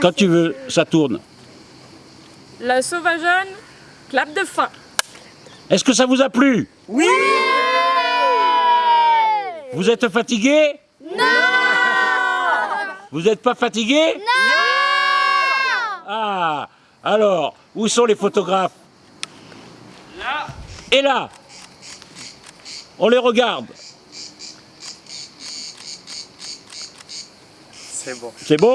Quand tu veux, ça tourne. La sauvageonne, clap de fin. Est-ce que ça vous a plu? Oui. Vous êtes fatigué? Non. Vous n'êtes pas fatigué? Non. Ah Alors, où sont les photographes? Là. Et là. On les regarde. C'est bon. C'est bon?